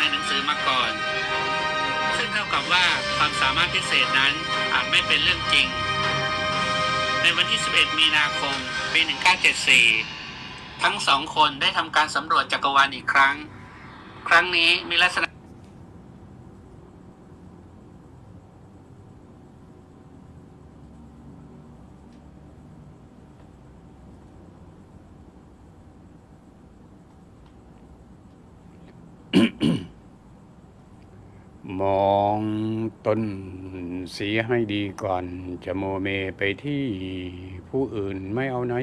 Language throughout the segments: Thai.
ในหนังสือมาก่อน ซึ่งเท่ากับว่าความสามารถพิเศษนั้นอาจไม่เป็นเรื่องจริง ในวันที่ 11 มีนาคม ปี 1974 ทั้งสองคนได้ทำการสำรวจจักรวาลอีกครั้ง ครั้งนี้มีลักษณะ มองต้นเสียให้ดีก่อน จะโมเมไปที่ผู้อื่นไม่เอาไหน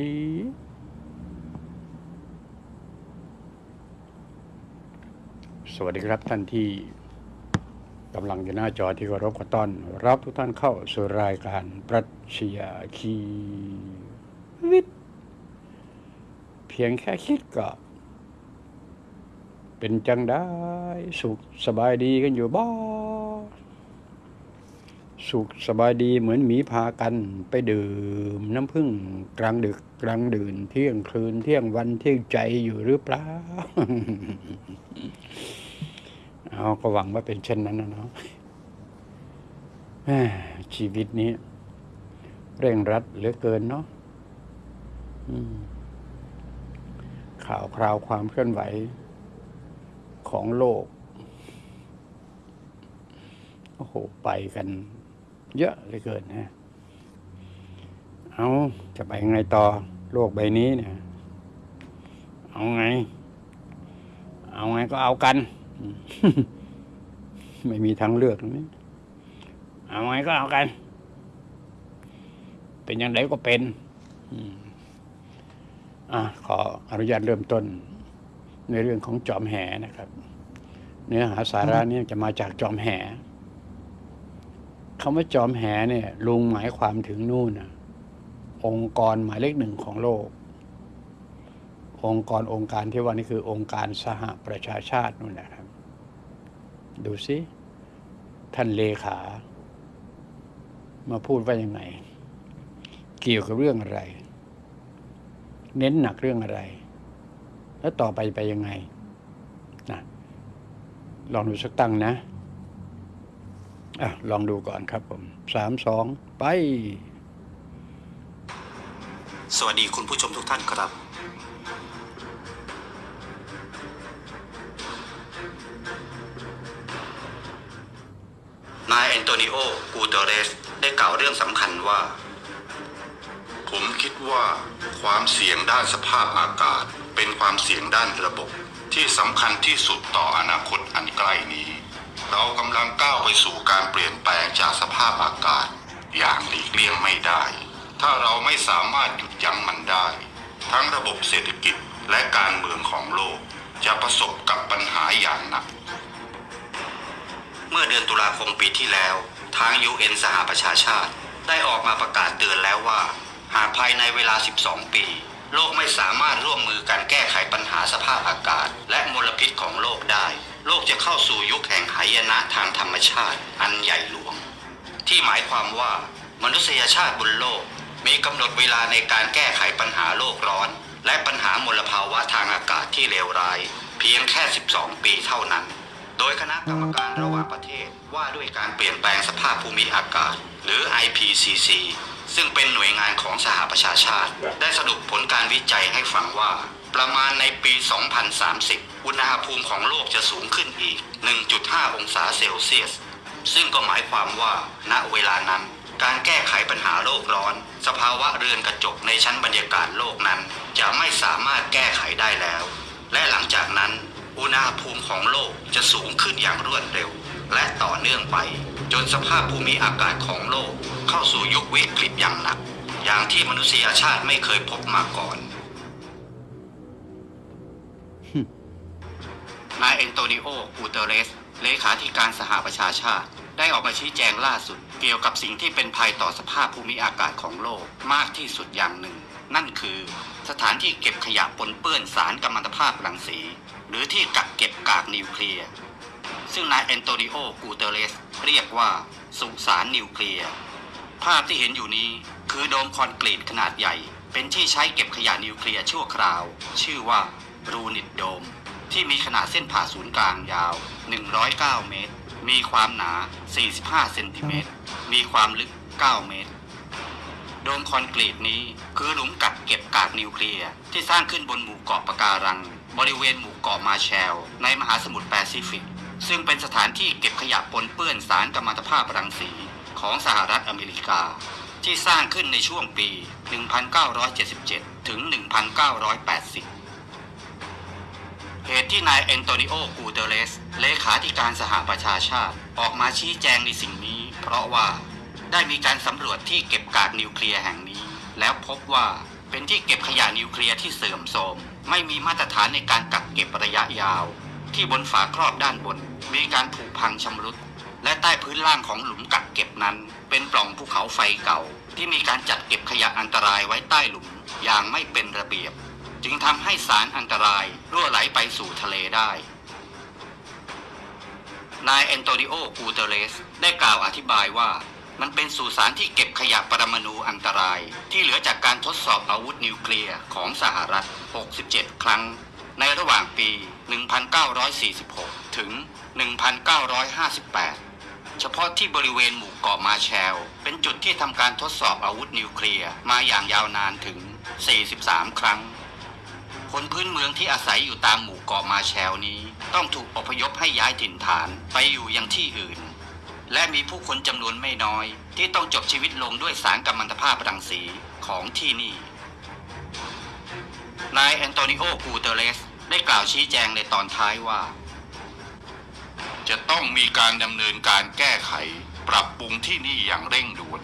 สวัสดีครับท่านที่กำลังอยู่หน้าจอที่เคารพขอต้อน รับทุกท่านเข้าสู่รายการปรัชญาคีวิทย์เพียงแค่คิดก็ เป็นจังได้สุขสบายดีกันอยู่บ่สุขสบายดีเหมือนหมีพากันไปดื่มน้ำผึ้งกลางดึกกลางดื่น เที่ยงคืนเที่ยงวันเที่ยงใจอยู่หรือเปล่าเอาก็หวังว่าเป็นเช่นนั้นนะเนาะชีวิตนี้ เร่งรัดเหลือเกินเนาะข่าวคราวความเคลื่อนไหว ของโลก โอ้โห ไปกัน เยอะเลือเกินนะ เอาจะไปไงต่อ โลกใบนี้เนี่ย เอาไง เอาไงก็เอากัน ไม่มีทางเลือกนะเอาไงก็เอากัน เป็นอย่างไรก็เป็นอะขออนุญาตเริ่มต้น ในเรื่องของจอมแหนะครับ เนื้อหาสาระนี่จะมาจากจอมแหคำว่าจอมแหเนี่ยลุงหมายความถึงนู่นนะองค์กรหมายเลขหนึ่งของโลก องค์กรองค์การที่ว่านี่คือองค์การสหประชาชาตินู่นแหละครับ ดูสิท่านเลขา มาพูดว่ายังไง เกี่ยวกับเรื่องอะไร เน้นหนักเรื่องอะไร แล้วต่อไปไปยังไงนะลองดูสักตั้งนะอะลองดูก่อนครับผมสามสองไป สวัสดีคุณผู้ชมทุกท่านครับ นายแอนโตนิโอ กูเตเรส ได้กล่าวเรื่องสำคัญว่า ผมคิดว่าความเสี่ยงด้านสภาพอากาศ เป็นความเสี่ยงด้านระบบที่สำคัญที่สุดต่ออนาคตอันใกล้นี้ เรากำลังก้าวไปสู่การเปลี่ยนแปลงจากสภาพอากาศ อย่างหลีกเลี่ยงไม่ได้ ถ้าเราไม่สามารถหยุดยั้งมันได้ ทั้งระบบเศรษฐกิจและการเมืองของโลก จะประสบกับปัญหาอย่างหนัก เมื่อเดือนตุลาคมปีที่แล้ว ทาง UN สหประชาชาติ ได้ออกมาประกาศเตือนแล้วว่า หากภายในเวลา 12 ปี โลกไม่สามารถร่วมมือกันแก้ไขปัญหาสภาพอากาศ และมลพิษของโลกได้ โลกจะเข้าสู่ยุคแห่งหายนะทางธรรมชาติ อันใหญ่หลวง ที่หมายความว่ามนุษยชาติบนโลก มีกำหนดเวลาในการแก้ไขปัญหาโลกร้อน และปัญหามลภาวะทางอากาศที่เลวร้าย เพียงแค่ 12 ปีเท่านั้น โดยคณะกรรมการระหว่างประเทศว่าด้วยการเปลี่ยนแปลงสภาพภูมิอากาศ หรือ IPCC ซึ่งเป็นหน่วยงานของสหประชาชาติ ได้สรุปผลการวิจัยให้ฟังว่า ประมาณในปี 2030 อุณหภูมิของโลกจะสูงขึ้นอีก 1.5 องศาเซลเซียส ซึ่งก็หมายความว่า ณ เวลานั้น การแก้ไขปัญหาโลกร้อน สภาวะเรือนกระจกในชั้นบรรยากาศโลกนั้น จะไม่สามารถแก้ไขได้แล้ว และหลังจากนั้น อุณหภูมิของโลกจะสูงขึ้นอย่างรวดเร็ว และต่อเนื่องไป จนสภาพภูมิอากาศของโลก เข้าสู่ยุควิกฤตอย่างหนัก อย่างที่มนุษยชาติไม่เคยพบมาก่อน นายเอนโตนิโอกูเตเรส เลขาธิการสหประชาชาติ ได้ออกมาชี้แจงล่าสุด เกี่ยวกับสิ่งที่เป็นภัยต่อสภาพภูมิอากาศของโลกมากที่สุดอย่างหนึ่ง นั่นคือ สถานที่เก็บขยะปนเปื้อนสารกัมมันตภาพรังสี หรือที่กักเก็บกากนิวเคลียร์ซึ่งนายแอนโตนิโอ กูเตเรส เรียกว่าสุสานนิวเคลียร์ ภาพที่เห็นอยู่นี้คือโดมคอนกรีตขนาดใหญ่ เป็นที่ใช้เก็บขยะนิวเคลียร์ชั่วคราว ชื่อว่ารูนิตโดม ที่มีขนาดเส้นผ่าศูนย์กลางยาว 109 เมตร มีความหนา 45 เซนติเมตร มีความลึก 9 เมตร โดมคอนกรีตนี้คือหลุมกักเก็บกากนิวเคลียร์ที่สร้างขึ้นบนหมู่เกาะปะการัง บริเวณหมู่เกาะมาร์แชลล์ ในมหาสมุทรแปซิฟิก ซึ่งเป็นสถานที่เก็บขยะปนเปื้อนสารกัมมันตภาพรังสี ของสหรัฐอเมริกา ที่สร้างขึ้นในช่วงปี 1977 ถึง 1980 เหตุที่นายแอนโตนิโอ กูเตเรส เลขาธิการสหประชาชาติ ออกมาชี้แจงในสิ่งนี้ เพราะว่าได้มีการสำรวจที่เก็บกากนิวเคลียร์แห่งนี้ แล้วพบว่าเป็นที่เก็บขยะนิวเคลียร์ที่เสื่อมโทรม ไม่มีมาตรฐานในการกักเก็บระยะยาว ที่บนฝาครอบด้านบน มีการผุพังชำรุด และใต้พื้นล่างของหลุมกักเก็บนั้น เป็นปล่องภูเขาไฟเก่า ที่มีการจัดเก็บขยะอันตรายไว้ใต้หลุมอย่างไม่เป็นระเบียบ จึงทำให้สารอันตรายรั่วไหลไปสู่ทะเลได้ นายแอนโตนิโอกูเตเรส ได้กล่าวอธิบายว่ามันเป็นสุสานที่เก็บขยะปรมาณูอันตราย ที่เหลือจากการทดสอบอาวุธนิวเคลียร์ของสหรัฐ 67 ครั้ง ในระหว่างปี 1946 ถึง 1958 เฉพาะที่บริเวณหมู่เกาะมาแชล เป็นจุดที่ทำการทดสอบอาวุธนิวเคลียร์มาอย่างยาวนานถึง 43 ครั้ง คนพื้นเมืองที่อาศัยอยู่ตามหมู่เกาะมาแชลนี้ ต้องถูกอพยพให้ย้ายถิ่นฐานไปอยู่ยังที่อื่น และมีผู้คนจำนวนไม่น้อย ที่ต้องจบชีวิตลงด้วยสารกัมมันตภาพรังสีของที่นี่ นายแอนโตนิโอกูเตเรสได้กล่าวชี้แจงในตอนท้ายว่า จะต้องมีการดำเนินการแก้ไข ปรับปรุงที่นี่อย่างเร่งด่วน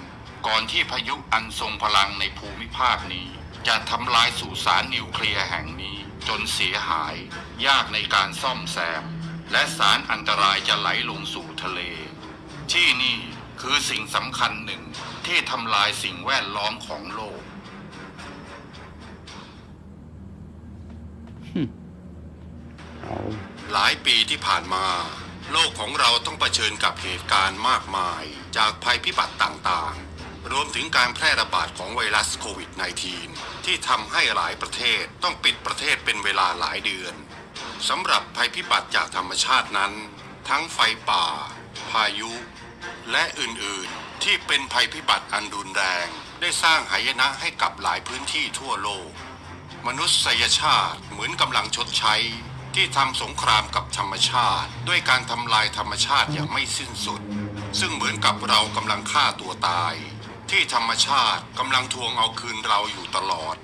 ก่อนที่พายุอันทรงพลังในภูมิภาคนี้ จะทำลายสุสานนิวเคลียร์แห่งนี้ จนเสียหาย ยากในการซ่อมแซม และสารอันตรายจะไหลลงสู่ทะเล ที่นี่คือสิ่งสำคัญหนึ่งที่ทำลายสิ่งแวดล้อมของโลกเอาหลายปีที่ผ่านมา โลกของเราต้องเผชิญกับเหตุการณ์มากมาย จากภัยพิบัติต่างๆ รวมถึงการแพร่ระบาดของไวรัสโควิด -19 ที่ทำให้หลายประเทศต้องปิดประเทศเป็นเวลาหลายเดือนสำหรับภัยพิบัติจากธรรมชาตินั้น ทั้งไฟป่า พายุ และอื่นๆ ที่เป็นภัยพิบัติอันรุนแรง ได้สร้างหายนะให้กับหลายพื้นที่ทั่วโลก มนุษยชาติเหมือนกำลังชดใช้ ที่ทำสงครามกับธรรมชาติ ด้วยการทำลายธรรมชาติอย่างไม่สิ้นสุด ซึ่งเหมือนกับเรากำลังฆ่าตัวตาย ที่ธรรมชาติกำลังทวงเอาคืนเราอยู่ตลอด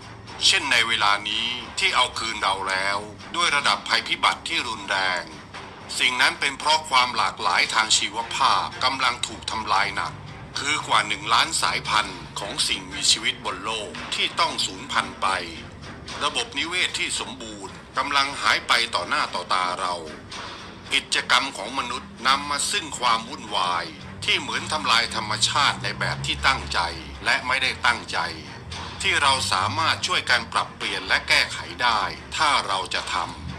เช่นในเวลานี้ที่เอาคืนเราแล้ว ด้วยระดับภัยพิบัติที่รุนแรง สิ่งนั้นเป็นเพราะความหลากหลายทางชีวภาพกำลังถูกทำลายหนัก คือกว่าหนึ่งล้านสายพันธุ์ของสิ่งมีชีวิตบนโลกที่ต้องสูญพันธุ์ไป ระบบนิเวศที่สมบูรณ์ กำลังหายไปต่อหน้าต่อตาเรา กิจกรรมของมนุษย์นำมาซึ่งความวุ่นวาย ที่เหมือนทำลายธรรมชาติในแบบที่ตั้งใจและไม่ได้ตั้งใจ ที่เราสามารถช่วยกันปรับเปลี่ยนและแก้ไขได้ ถ้าเราจะท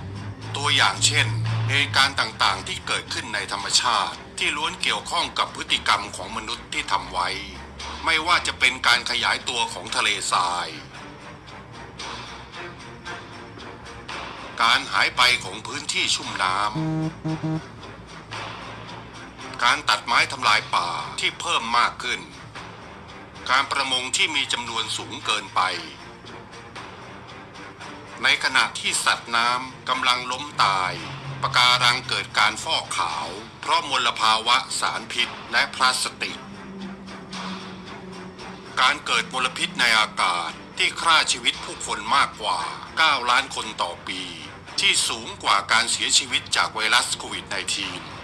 ำตัวอย่างเช่นเหตุการณ์ต่างๆ ที่เกิดขึ้นในธรรมชาติ ที่ล้วนเกี่ยวข้องกับพฤติกรรมของมนุษย์ที่ทำไว้ ไม่ว่าจะเป็นการขยายตัวของทะเลทราย การหายไปของพื้นที่ชุ่มน้ำ การตัดไม้ทำลายป่าที่เพิ่มมากขึ้น การประมงที่มีจำนวนสูงเกินไป ในขณะที่สัตว์น้ำกำลังล้มตายปะการังเกิดการฟอกขาว เพราะมลภาวะสารพิษและพลาสติก การเกิดมลพิษในอากาศที่ฆ่าชีวิตผู้คนมากกว่า 9 ล้านคนต่อปี ที่สูงกว่าการเสียชีวิตจากไวรัสโควิด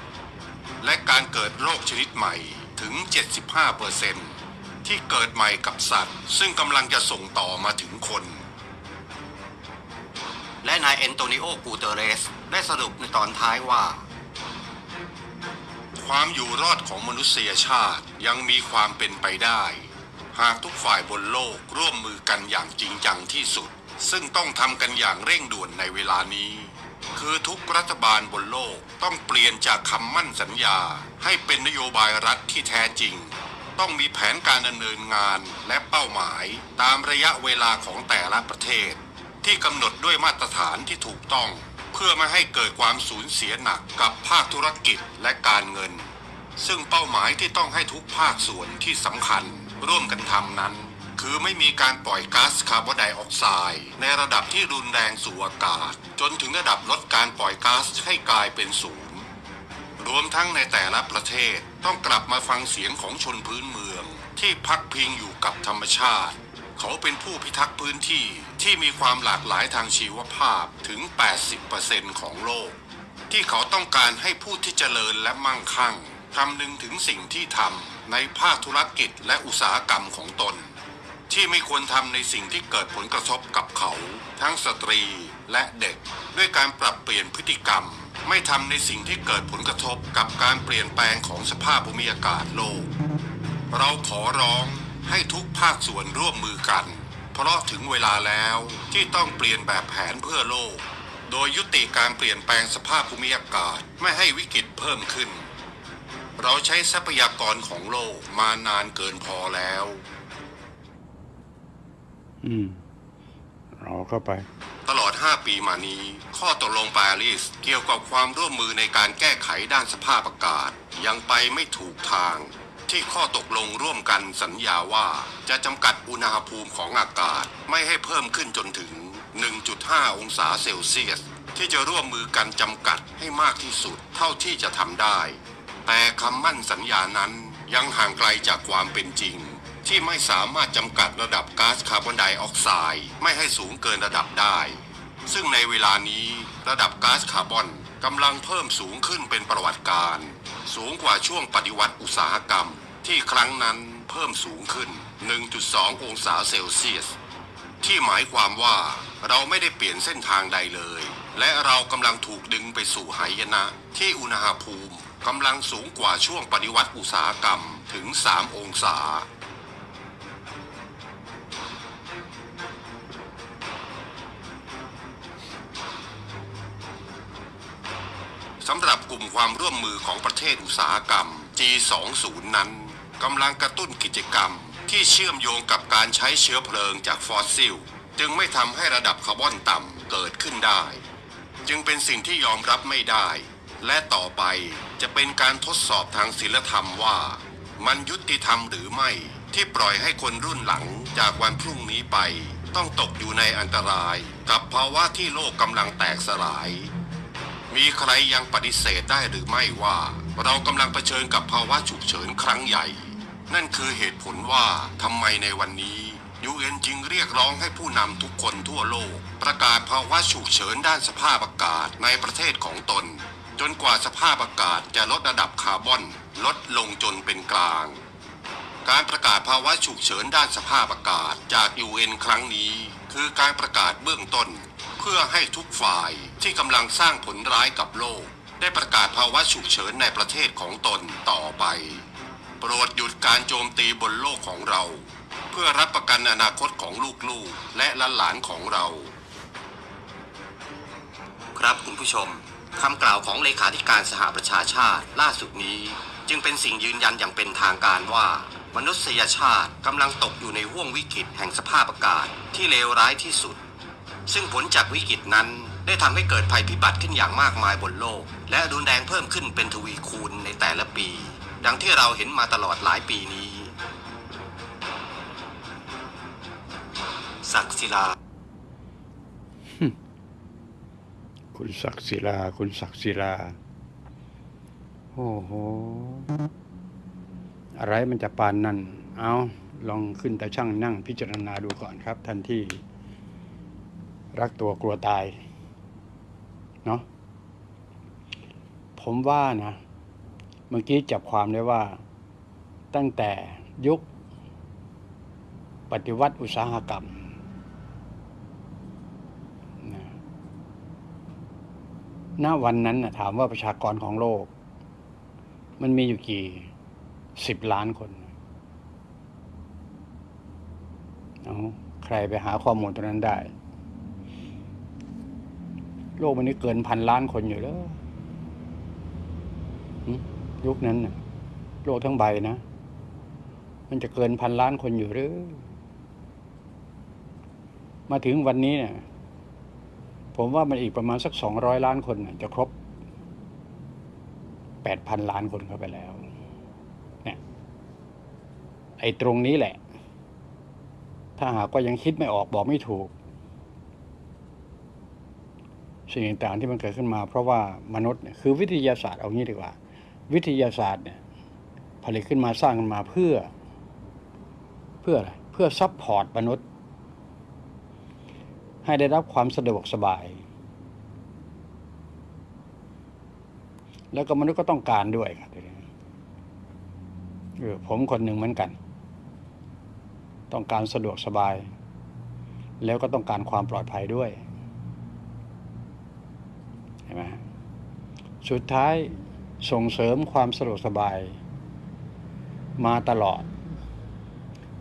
-19 และการเกิดโรคชนิดใหม่ถึง 75%ที่เกิดใหม่กับสัตว์ ซึ่งกำลังจะส่งต่อมาถึงคน และนายแอนโตนิโอ กูเตเรส ได้สรุปในตอนท้ายว่า ความอยู่รอดของมนุษยชาติยังมีความเป็นไปได้ หากทุกฝ่ายบนโลกร่วมมือกันอย่างจริงจังที่สุด ซึ่งต้องทำกันอย่างเร่งด่วนในเวลานี้ คือทุกรัฐบาลบนโลกต้องเปลี่ยนจากคำมั่นสัญญา ให้เป็นนโยบายรัฐที่แท้จริง ต้องมีแผนการดำเนินงานและเป้าหมายตามระยะเวลาของแต่ละประเทศ ที่กำหนดด้วยมาตรฐานที่ถูกต้อง เพื่อไม่ให้เกิดความสูญเสียหนักกับภาคธุรกิจและการเงิน ซึ่งเป้าหมายที่ต้องให้ทุกภาคส่วนที่สำคัญร่วมกันทำนั้น คือไม่มีการปล่อยก๊าซคาร์บอนไดออกไซด์ในระดับที่รุนแรงสู่อากาศ จนถึงระดับลดการปล่อยก๊าซให้กลายเป็นศูนย์รวมทั้งในแต่ละประเทศต้องกลับมาฟังเสียงของชนพื้นเมือง ที่พักพิงอยู่กับธรรมชาติ เขาเป็นผู้พิทักษ์พื้นที่ที่มีความหลากหลายทางชีวภาพถึง 80%ของโลก ที่เขาต้องการให้ผู้ที่เจริญและมั่งคั่งคำนึงถึงสิ่งที่ทำในภาคธุรกิจและอุตสาหกรรมของตน ที่ไม่ควรทำในสิ่งที่เกิดผลกระทบกับเขา ทั้งสตรีและเด็ก ด้วยการปรับเปลี่ยนพฤติกรรม ไม่ทำในสิ่งที่เกิดผลกระทบกับการเปลี่ยนแปลงของสภาพภูมิอากาศโลก เราขอร้องให้ทุกภาคส่วนร่วมมือกัน เพราะถึงเวลาแล้วที่ต้องเปลี่ยนแบบแผนเพื่อโลก โดยยุติการเปลี่ยนแปลงสภาพภูมิอากาศไม่ให้วิกฤตเพิ่มขึ้น เราใช้ทรัพยากรของโลกมานานเกินพอแล้ว อืมเราเข้าไป ตลอด 5 ปีมานี้ ข้อตกลงปารีสเกี่ยวกับความร่วมมือในการแก้ไขด้านสภาพอากาศ ยังไปไม่ถูกทาง ที่ข้อตกลงร่วมกันสัญญาว่าจะจำกัดอุณหภูมิของอากาศไม่ให้เพิ่มขึ้นจนถึง 1.5 องศาเซลเซียส ที่จะร่วมมือกันจำกัดให้มากที่สุดเท่าที่จะทำได้ แต่คำมั่นสัญญานั้นยังห่างไกลจากความเป็นจริง ที่ไม่สามารถจำกัดระดับก๊าซคาร์บอนไดออกไซด์ไม่ให้สูงเกินระดับได้ ซึ่งในเวลานี้ระดับก๊าซคาร์บอนกำลังเพิ่มสูงขึ้นเป็นประวัติการ สูงกว่าช่วงปฏิวัติอุตสาหกรรม ที่ครั้งนั้นเพิ่มสูงขึ้น 1.2 องศาเซลเซียส ที่หมายความว่าเราไม่ได้เปลี่ยนเส้นทางใดเลย และเรากำลังถูกดึงไปสู่หายนะ ที่อุณหภูมิกำลังสูงกว่าช่วงปฏิวัติอุตสาหกรรมถึง 3 องศา สำหรับกลุ่มความร่วมมือของประเทศอุตสาหกรรม G20 นั้นกำลังกระตุ้นกิจกรรม ที่เชื่อมโยงกับการใช้เชื้อเพลิงจากฟอสซิล จึงไม่ทำให้ระดับคาร์บอนต่ำเกิดขึ้นได้ จึงเป็นสิ่งที่ยอมรับไม่ได้ และต่อไปจะเป็นการทดสอบทางศีลธรรมว่า มันยุติธรรมหรือไม่ที่ปล่อยให้คนรุ่นหลังจากวันพรุ่งนี้ไป ต้องตกอยู่ในอันตราย กับภาวะที่โลกกำลังแตกสลาย มีใครยังปฏิเสธได้หรือไม่ว่า เรากำลังเผชิญกับภาวะฉุกเฉินครั้งใหญ่ นั่นคือเหตุผลว่าทำไมในวันนี้ยูเอ็นจึงเรียกร้องให้ผู้นำทุกคนทั่วโลก ประกาศภาวะฉุกเฉินด้านสภาพอากาศในประเทศของตน จนกว่าสภาพอากาศจะลดระดับคาร์บอน ลดลงจนเป็นกลาง การประกาศภาวะฉุกเฉินด้านสภาพอากาศจาก UN ครั้งนี้ คือการประกาศเบื้องต้น พื่อให้ทุกฝ่ายที่กำลังสร้างผลร้ายกับโลก ได้ประกาศภาวะฉุกเฉินในประเทศของตนต่อไป โปรดหยุดการโจมตีบนโลกของเรา เพื่อรับประกันอนาคตของลูกๆ และหลานของเรา ครับคุณผู้ชมคำกล่าวของเลขาธิการสหประชาชาติล่าสุดนี้ จึงเป็นสิ่งยืนยันอย่างเป็นทางการว่า มนุษยชาติกำลังตกอยู่ในห่วงวิกฤตแห่งสภาพอากาศที่เลวร้ายที่สุด ซึ่งผลจากวิกฤตนั้นได้ทำให้เกิดภัยพิบัติขึ้นอย่างมากมายบนโลก และรุนแรงเพิ่มขึ้นเป็นทวีคูณในแต่ละปี ดังที่เราเห็นมาตลอดหลายปีนี้ ศักศิลา คุณศักศิลา คุณศักศิลา โอ้โห อะไรมันจะปานนั่น เอาลองขึ้นแต่ช่างนั่งพิจารณาดูก่อนครับท่านที่ รักตัวกลัวตาย เนาะผมว่านะ เมื่อกี้จับความได้ว่า ตั้งแต่ยุค ปฏิวัติอุตสาหกรรมณวันนั้นนะถามว่าประชากรของโลก มันมีอยู่กี่สิบล้านคนเอาใครไปหาข้อมูลตรงนั้นได้ โลกมันนี้เกินพันล้านคนอยู่แล้วยุคนั้นนะโลกทั้งใบนะ มันจะเกินพันล้านคนอยู่หรือ มาถึงวันนี้เนี่ย ผมว่ามันอีกประมาณสักสองร้อยล้านคนน่ะจะครบแปดพันล้านคนเข้าไปแล้ว เนี่ย ไอ้ตรงนี้แหละ ถ้าหากว่ายังคิดไม่ออกบอกไม่ถูก สิ่งต่างๆที่มันเกิดขึ้นมา เพราะว่ามนุษย์เนี่ยคือวิทยาศาสตร์เอางี้ดีกว่า วิทยาศาสตร์เนี่ยผลิตขึ้นมาสร้างขึ้นมาเพื่อ เพื่ออะไรเพื่อ support มนุษย์ ให้ได้รับความสะดวกสบาย แล้วก็มนุษย์ก็ต้องการด้วยครับทีนี้เออผมคนหนึ่งเหมือนกัน ต้องการสะดวกสบาย แล้วก็ต้องการความปลอดภัยด้วย ไหมสุดท้ายส่งเสริมความสะดวกสบาย มาตลอด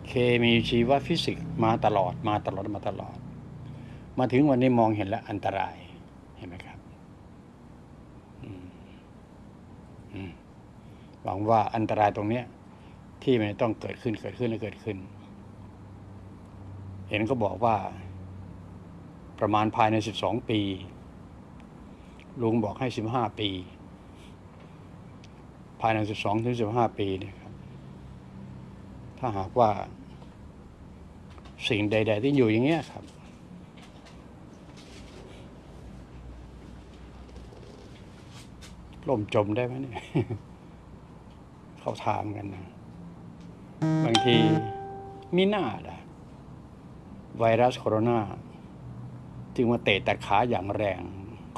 เคมีชีวฟิสิกส์มาตลอดมาตลอดมาตลอด มาถึงวันนี้มองเห็นแล้วอันตรายเห็นไหมครับหวังว่าอันตรายตรงเนี้ย ที่มันต้องเกิดขึ้นเกิดขึ้นและเกิดขึ้น เห็นก็บอกว่า ประมาณภายในสิบสองปี ลุงบอกให้สิบห้าปี ภายในสิบสองถึงสิบห้าปีเนี่ยครับ ถ้าหากว่า สิ่งใด ๆ ที่อยู่อย่างเงี้ยครับ ล่มจมได้ไหมเนี่ย เขาถามกันนะ บางทีมีหน้าละไวรัสโคโรนาจึงมาเตะแต่ขาอย่างแรง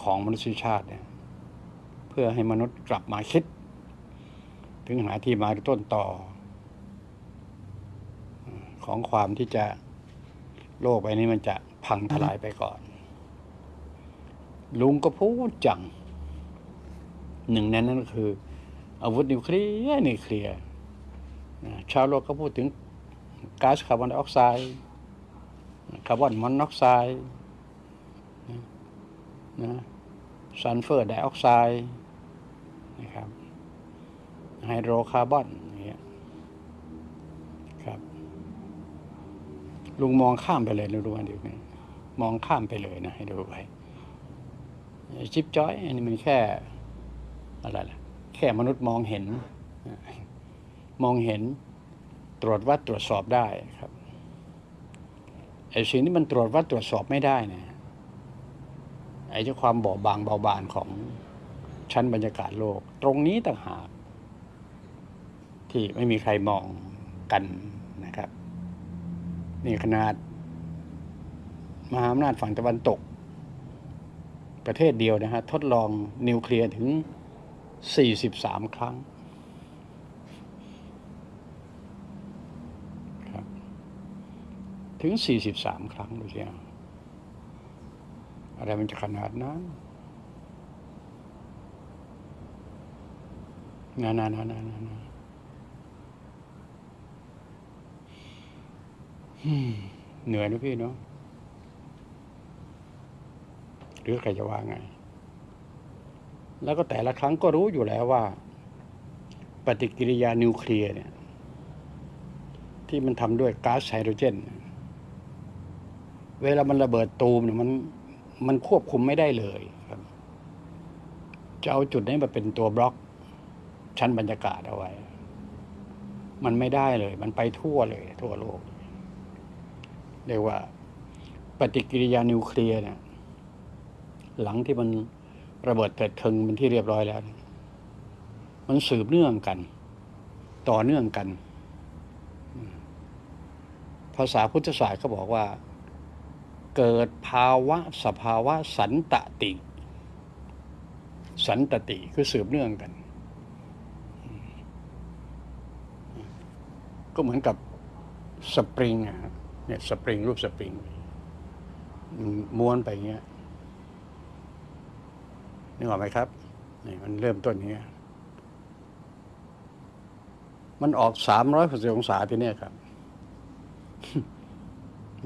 ของมนุษยชาติเนี่ยเพื่อให้มนุษย์กลับมาคิด ถึงหาที่มาต้นต่อ ของความที่จะโลกใบนี้มันจะพังทลายไปก่อน ลุงก็พูดจัง หนึ่งในนั้นก็คือ อาวุธนิวเคลียร์นิวเคลียร์ชาวโลกก็พูดถึงก๊าซคาร์บอนไดออกไซด์คาร์บอนมอนอกไซด์ นะซัลเฟอร์ไดออกไซด์นะครับไฮโดรคาร์บอนอย่างเงี้ยครับลุงมองข้ามไปเลยนะดูอันเดียวนี้มองข้ามไปเลยนะให้ดูไว้ชิปจอยอันนี้มันแค่อะไรล่ะแค่มนุษย์มองเห็น มองเห็นตรวจวัดตรวจสอบได้ครับไอ้สิ่งที่มันตรวจวัดตรวจสอบไม่ได้เนี่ย ไอ้เจ้าความบอบบางเบาบางของชั้นบรรยากาศโลก ตรงนี้ต่างหาก ที่ไม่มีใครมองกันนะครับ นี่ขนาด มหาอำนาจฝั่งตะวันตก ประเทศเดียวนะฮะ ทดลองนิวเคลียร์ถึง 43 ครั้งครับถึง 43 ครั้งดูสิฮะ อะไรมันจะขนาดนั้นนานานานานานาเหนื่อยนะพี่เนาะหรือใครจะว่าไง แล้วก็แต่ละครั้งก็รู้อยู่แล้วว่า ปฏิกิริยานิวเคลียร์เนี่ย ที่มันทำด้วยก๊าซไฮโดรเจน เวลามันระเบิดตูมเนี่ยมัน มันควบคุมไม่ได้เลยครับ จะเอาจุดนี้มาเป็นตัวบล็อกชั้นบรรยากาศเอาไว้ มันไม่ได้เลย มันไปทั่วเลย ทั่วโลก เรียกว่า ปฏิกิริยานิวเคลียร์เนี่ยหลังที่มันระเบิดเกิดเทิงเป็นที่เรียบร้อยแล้ว มันสืบเนื่องกัน ต่อเนื่องกัน ภาษาพุทธศาสตร์เขาบอกว่า เกิดภาวะสภาวะสันตติ สันตติคือสืบเนื่องกัน ก็เหมือนกับสปริงอะเนี่ยสปริงรูปสปริงม้วนไปเงี้ยนึกออกไหมครับนี่มันเริ่มต้นเงี้ยมันออกสามร้อยหกสิบองศาที่เนี้ยครับ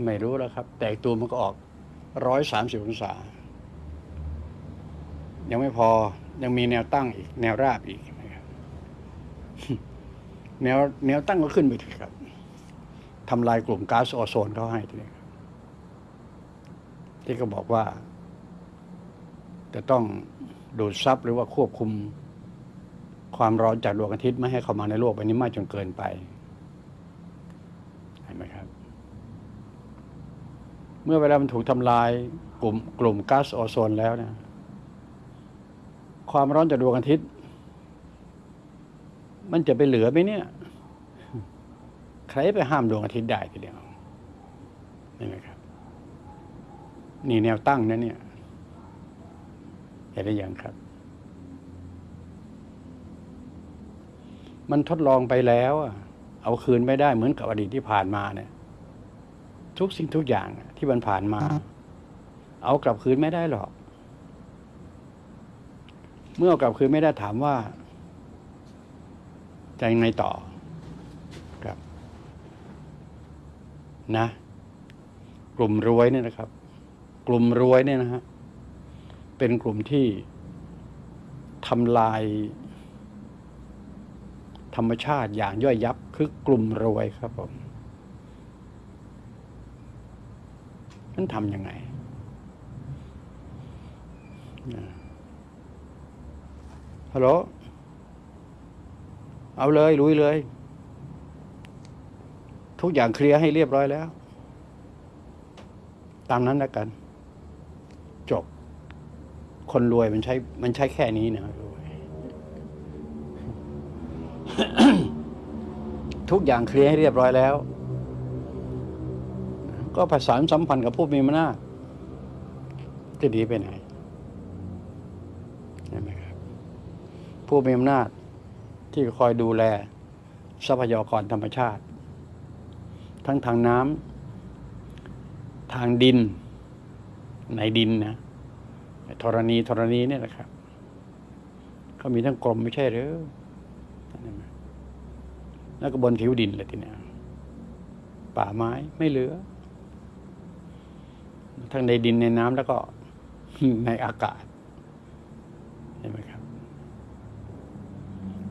ไม่รู้แล้วครับ แต่อีกตัวมันก็ออกร้อยสามสิบองศา ยังไม่พอยังมีแนวตั้งอีก แนวราบอีกนะครับแนวแนวตั้งก็ขึ้นไปถึงครับทำลายกลุ่มก๊าซโอโซนเขาให้ทีนี้ที่ก็บอกว่า จะต้องดูดซับหรือว่าควบคุมความร้อนจากดวงอาทิตย์ไม่ให้เข้ามาในโลกใบนี้มากจนเกินไป เห็นไหมครับ เมื่อเวลามันถูกทำลายกลุ่มกลุ่มก๊าซโอโซนแล้วเนะความร้อนจากดวงอาทิตย์ มันจะไปเหลือไหมเนี่ย ใครไปห้ามดวงอาทิตย์ได้ทีเดียวเห็นไหมครับ นี่แนวตั้งนะเนี่ยเห็นได้ยังครับ มันทดลองไปแล้วอะเอาคืนไม่ได้เหมือนกับอดีตที่ผ่านมาเนี่ย ทุกสิ่งทุกอย่างอะที่มันผ่านมา เอากลับคืนไม่ได้หรอก เมื่อเอากลับคืนไม่ได้ถามว่าจะยังไงต่อครับ นะ กลุ่มรวยเนี่ยนะครับ กลุ่มรวยเนี่ยนะฮะเป็นกลุ่มที่ทำลายธรรมชาติอย่างย่อยยับคือกลุ่มรวยครับผม นั่นทำยังไงฮัลโหลเอาเลยลุยเลย ทุกอย่างเคลียร์ให้เรียบร้อยแล้ว ตามนั้นแล้วกัน จบ คนรวยมันใช้ มันใช้แค่นี้นะรวยทุกอย่างเคลียร์ให้เรียบร้อยแล้ว ก็ประสานสัมพันธ์กับผู้มีอำนาจจะดีไปไหนใช่ไหมครับผู้มีอำนาจที่คอยดูแลทรัพยากรธรรมชาติ ทั้งทางน้ำทางดิน ในดินนะธรณีธรณีเนี่ยนะครับก็มีทั้งกรมไม่ใช่หรือแล้วก็บนผิวดินเลยทีเนี้ยป่าไม้ไม่เหลือ ทั้งในดินในน้ำแล้วก็ในอากาศเห็นไหมครับ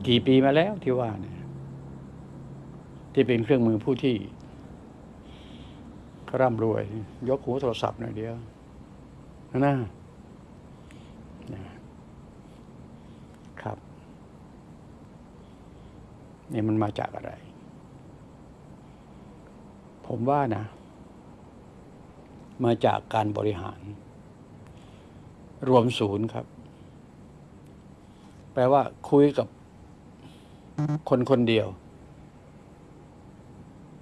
กี่ปีมาแล้วที่ว่าเนี่ย ที่เป็นเครื่องมือผู้ที่ร่ำรวย ยกหูโทรศัพท์หน่อยเดียวนะนะครับนี่มันมาจากอะไร ผมว่านะ มาจากการบริหาร รวมศูนย์ครับ แปลว่าคุยกับคนคนเดียว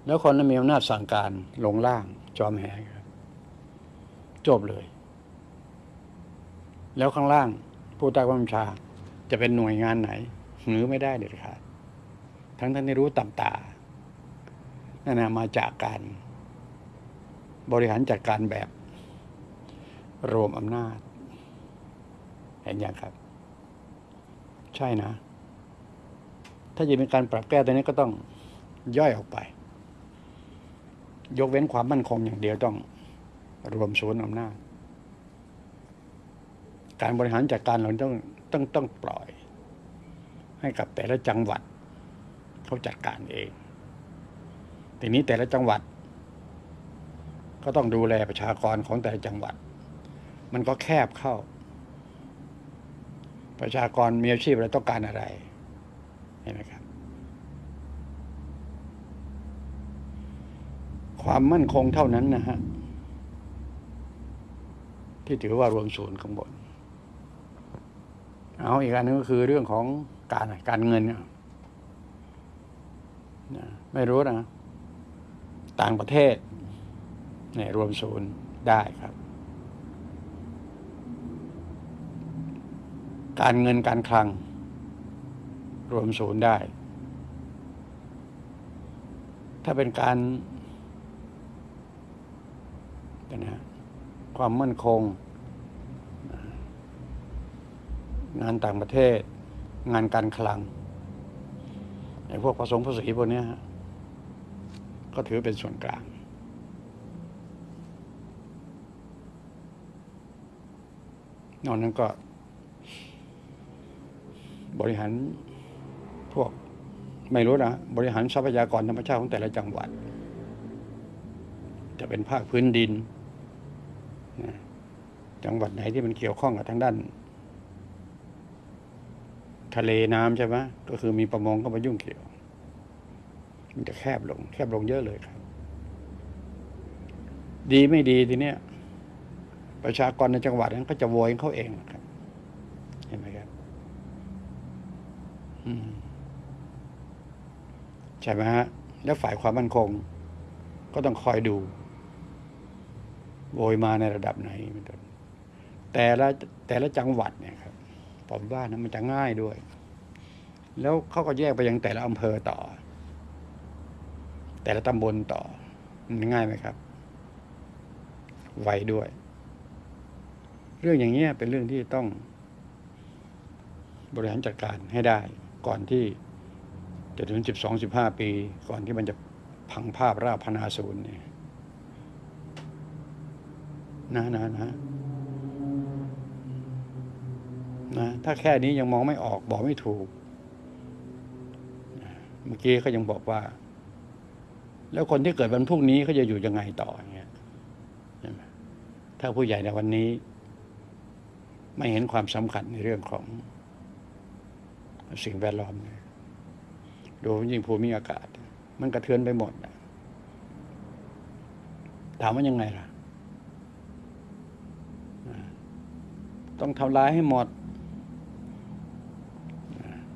แล้วคนนั้นมีอำนาจสั่งการลงล่าง จอมแหครับจบเลย แล้วข้างล่าง ผู้ใต้บัญชา จะเป็นหน่วยงานไหน หรือไม่ได้เด็ดขาดทั้งท่านที่รู้ต่ำตานั่นนะมาจากการ บริหารจัดการแบบ รวมอำนาจ เห็นยังครับ ใช่นะ ถ้าจะเป็นการปรับแก้ตัวนี้ก็ต้องย่อยออกไป ยกเว้นความมั่นคงอย่างเดียวต้องรวมศูนย์อำนาจ การบริหารจัดการเราต้องต้องต้องปล่อย ให้กับแต่ละจังหวัดเขาจัดการเอง ทีนี้แต่ละจังหวัด ก็ต้องดูแลประชากรของแต่ละจังหวัด มันก็แคบเข้า ประชากรมีอาชีพอะไรต้องการอะไรเห็นไหมครับ ความมั่นคงเท่านั้นนะฮะที่ถือว่ารวมศูนย์ข้างบนเอาอีกอันนึงก็คือเรื่องของการการเงินเนี่ยนะไม่รู้นะ ต่างประเทศ เนี่ยรวมศูนย์ได้ครับ การเงินการคลัง รวมศูนย์ได้ ถ้าเป็นการนะความมั่นคง งานต่างประเทศ งานการคลังไอ้พวกผสมภาษีพวกนี้ก็ถือเป็นส่วนกลาง นอกนั้นก็ บริหารพวกไม่รู้นะบริหารทรัพยากรธรรมชาติของแต่ละจังหวัด จะเป็นภาคพื้นดินนะจังหวัดไหนที่มันเกี่ยวข้องกับทางด้าน ทะเลน้ำใช่ไหมก็คือมีประมงเข้ามายุ่งเกี่ยว มันจะแคบลง แคบลงเยอะเลยครับ ดีไม่ดีทีเนี้ย ประชากรในจังหวัดนั้นก็จะโวยเขาเองนะครับเห็นไหมครับใช่ไหมฮะแล้วฝ่ายความมั่นคง ก็ต้องคอยดูโวยมาในระดับไหนเป็นต้นแต่ละแต่ละจังหวัดเนี่ยครับผมว่านะมันจะง่ายด้วย แล้วเขาก็แยกไปยังแต่ละอำเภอต่อ แต่ละตำบลต่อมันง่ายไหมครับ ไวด้วย เรื่องอย่างเงี้ยเป็นเรื่องที่ต้องบริหารจัดการให้ได้ ก่อนที่จะถึงสิบสองสิบห้าปี ก่อนที่มันจะพังภาพราพนาศูนย์เนี่ยนะนะนะนะถ้าแค่นี้ยังมองไม่ออกบอกไม่ถูก เมื่อกี้เขายังบอกว่า แล้วคนที่เกิดวันพรุ่งนี้เขาจะอยู่ยังไงต่ออย่างเงี้ยถ้าผู้ใหญ่ในวันนี้ ไม่เห็นความสำคัญในเรื่องของสิ่งแวดล้อมเนี่ยโดยยิ่งภูมิอากาศ มันกระเทือนไปหมด ถามว่ายังไงล่ะ ต้องทำลายให้หมด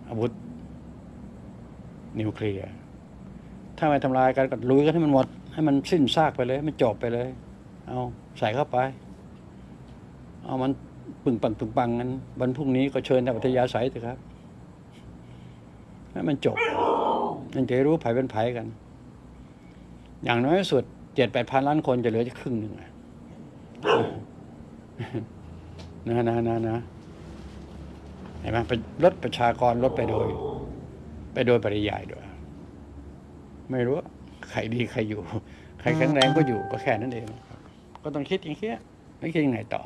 อาวุธ นิวเคลียร์ ถ้าไม่ทำลายกันก็ลุยกันให้มันหมด ให้มันสิ้นซากไปเลย มันจบไปเลย เอาใส่เข้าไป เอามัน ปึงปังปึงปังกันวันพรุ่งนี้ก็เชิญทางปัทยาสายเถอะครับให้มันจบมันจะรู้ไผเป็นไผกัน อย่างน้อยสุดเจ็ดแปดพันล้านคนจะเหลือจะครึ่งหนึ่งนะนะนะนะเห็นไหมไปลดประชากรลดไปโดย ไปโดยปริยายด้วย ไม่รู้ใครดีใครอยู่ ใครแข็งแรงก็อยู่ก็แค่นั้นเอง ก็ต้องคิดอย่างเงี้ยไม่คิดยังไงต่อ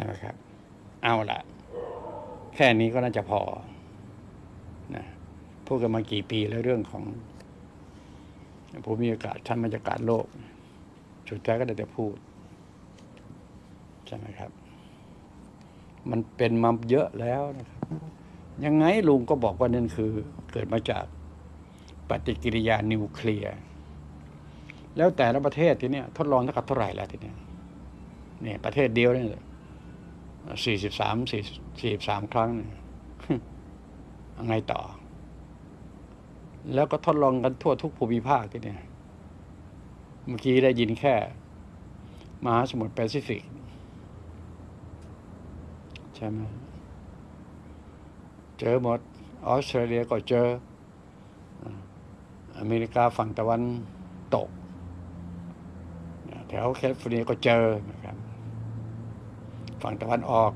ช่ไหมครับ เอาละแค่นี้ก็น่าจะพอนะพูดกันมากี่ปีแล้วเรื่องของภูมิอากาศชั้นบรรยากาศโลกสุดท้ายก็ได้แต่พูดใช่ไหมครับ มันเป็นมาเยอะแล้วนะครับ ยังไงลุงก็บอกว่านั่นคือ เกิดมาจากปฏิกิริยานิวเคลียร์แล้วแต่ละประเทศทีเนี้ยทดลองเท่ากับเท่าไหร่แล้วทีเนี้ยเนี่ยประเทศเดียวเนี่ย สี่สิบสามสี่สี่สิบสามครั้งเนี่ยยังไงต่อ แล้วก็ทดลองกันทั่วทุกภูมิภาคที่เนี่ย เมื่อกี้ได้ยินแค่ มหาสมุทรแปซิฟิก ใช่ไหมเจอหมด ออสเตรเลียก็เจอ อเมริกาฝั่งตะวันตก แถวแคลิฟอร์เนียก็เจอนะครับ ฝั่งตะวันออก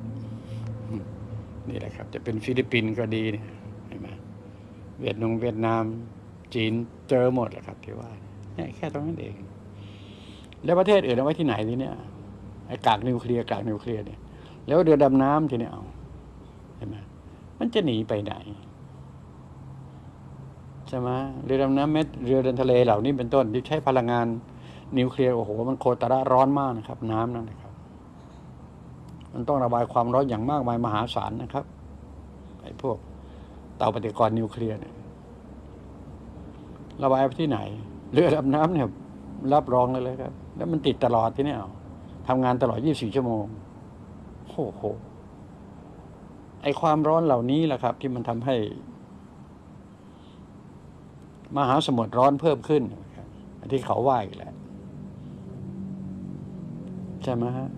นี่แหละครับ จะเป็นฟิลิปปินส์ก็ดีเนี่ยเห็นไหมเวียดนงเวียดนาม จีนเจอหมดแหละครับที่ว่าเนี่ยแค่ตรงนั้นเอง แล้วประเทศอื่นเอาไว้ที่ไหนทีเนี้ยไอ้กากนิวเคลียร์กากนิวเคลียร์เนี่ย แล้วเรือดำน้ำทีเนี้ยเอาเห็นไหมมันจะหนีไปไหนใช่ไหมเรือดำน้ำเม็ดเรือเดินทะเลเหล่านี้เป็นต้นที่ใช้พลังงานนิวเคลียร์โอ้โหมันโคตรร้อนมากนะครับ น้ำนั่น มันต้องระบายความร้อนอย่างมากมายมหาศาลนะครับไอ้พวกเตาปฏิกรณ์นิวเคลียร์เนี่ยระบายไปที่ไหน เรือดำน้ำเนี่ย รับรองเลยเลยครับ แล้วมันติดตลอดที่เนี่ยทำงานตลอด 24 ชั่วโมงโอ้โหไอความร้อนเหล่านี้แหละครับ ที่มันทำให้ มหาสมุทรร้อนเพิ่มขึ้นที่เขาว่าอีกแหละใช่ไหมฮะ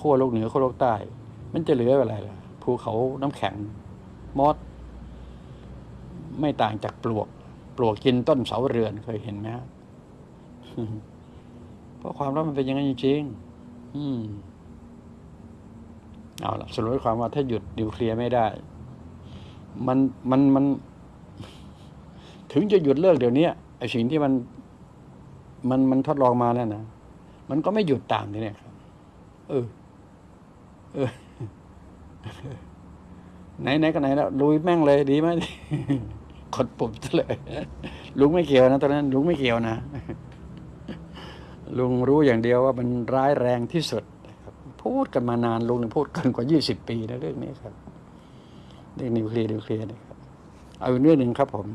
ขั้วโลกเหนือขั้วโลกใต้ มันจะเหลืออะไรล่ะภูเขาน้ำแข็งมอสไม่ต่างจากปลวก ปลวกกินต้นเสาเรือนเคยเห็นไหมฮะเพราะความร้อนมันเป็นอย่างนั้นจริงๆอืมเอาละสรุปความว่าถ้าหยุดนิวเคลียร์ไม่ได้ มันมันมัน ถึงจะหยุดเลิกเดี๋ยวนี้ไอ้สิ่งที่มัน มันมันทดลองมาเนี่ยนะมันก็ไม่หยุดตามนี่เนี่ย เออ เออ ไหนไหนก็ไหนแล้วลุยแม่งเลยดีไหมกดปุ่มซะเลยลุงไม่เกี่ยวนะตอนนั้น ลุงไม่เกี่ยวนะลุงรู้อย่างเดียวว่ามันร้ายแรงที่สุดพูดกันมานานลุงพูดกันกว่า20ปีนะเรื่องนี้ครับเรื่องนิวเคลียร์นิวเคลียร์นะครับเอาเรื่องหนึ่งครับผม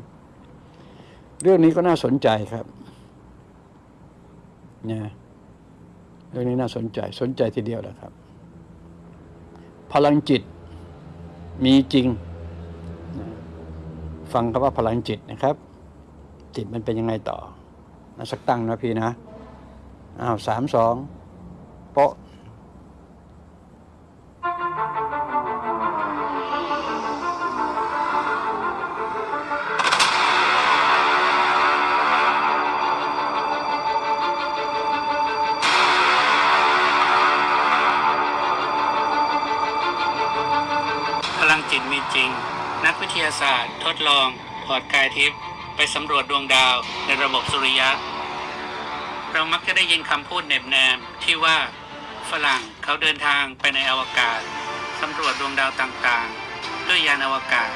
เรื่องนี้ก็น่าสนใจครับเนะ เรื่องนี้น่าสนใจสนใจทีเดียวนะครับ พลังจิตมีจริง ฟังคำว่าพลังจิตนะครับ จิตมันเป็นยังไงต่อนะสักตั้งนะพี่นะอ้าวสามสองโป๊ะ จิตมีจริง นักวิทยาศาสตร์ ทดลอง ถอดกายทิพย์ไปสำรวจดวงดาวในระบบสุริยะ เรามักจะได้ยินคำพูดเหน็บแนมที่ว่าฝรั่งเขาเดินทางไปในอวกาศสำรวจดวงดาวต่างๆ ด้วยยานอวกาศ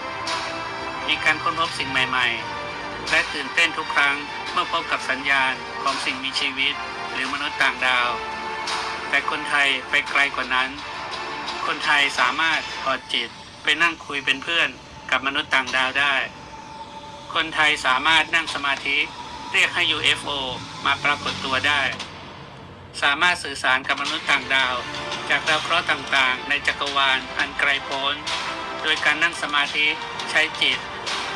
มีการค้นพบสิ่งใหม่ๆ และตื่นเต้นทุกครั้งเมื่อพบกับสัญญาณของสิ่งมีชีวิต หรือมนุษย์ต่างดาว แต่คนไทยไปไกลกว่านั้น คนไทยสามารถถอดจิต ไปนั่งคุยเป็นเพื่อนกับมนุษย์ต่างดาวได้ คนไทยสามารถนั่งสมาธิเรียกให้ UFO มาปรากฏตัวได้ สามารถสื่อสารกับมนุษย์ต่างดาว จากดาวเคราะห์ต่างๆ ในจักรวาลอันไกลโพ้น โดยการนั่งสมาธิใช้จิต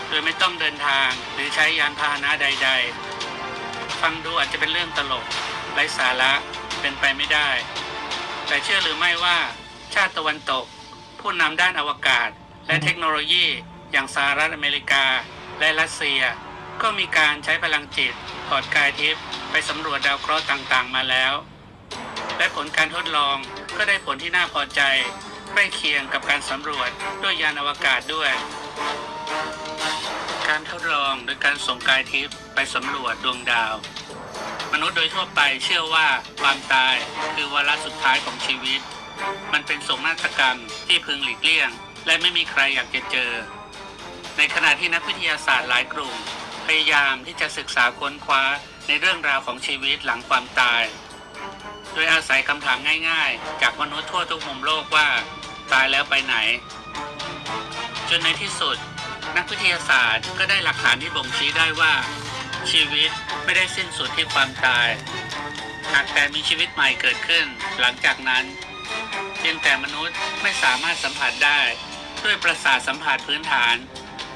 โดยไม่ต้องเดินทางหรือใช้ยานพาหนะใด ๆ ฟังดูอาจจะเป็นเรื่องตลกไร้สาระเป็นไปไม่ได้ แต่เชื่อหรือไม่ว่าชาติตะวันตก ผู้นำด้านอวกาศ และเทคโนโลยีอย่างสหรัฐอเมริกา และรัสเซีย ก็มีการใช้พลังจิตถอดกายทิพย์ไปสำรวจดาวเคราะห์ต่างๆ มาแล้ว และผลการทดลองก็ได้ผลที่น่าพอใจใกล้เคียงกับการสำรวจด้วยยานอวกาศด้วย การทดลองโดยการส่งกายทิพย์ไปสำรวจดวงดาว มนุษย์โดยทั่วไปเชื่อว่าความตายคือวาระสุดท้ายของชีวิต มันเป็นโศกนาฏกรรมที่พึงหลีกเลี่ยง และไม่มีใครอยากจะเจอ ในขณะที่นักวิทยาศาสตร์หลายกลุ่ม พยายามที่จะศึกษาค้นคว้าในเรื่องราวของชีวิตหลังความตาย โดยอาศัยคำถามง่ายๆ จากมนุษย์ทั่วทุกมุมโลกว่า ตายแล้วไปไหน จนในที่สุด นักวิทยาศาสตร์ก็ได้หลักฐานที่บ่งชี้ได้ว่า ชีวิตไม่ได้สิ้นสุดที่ความตาย หากแต่มีชีวิตใหม่เกิดขึ้น หลังจากนั้น เพียงแต่มนุษย์ไม่สามารถสัมผัสได้ ด้วยประสาทสัมผัสพื้นฐาน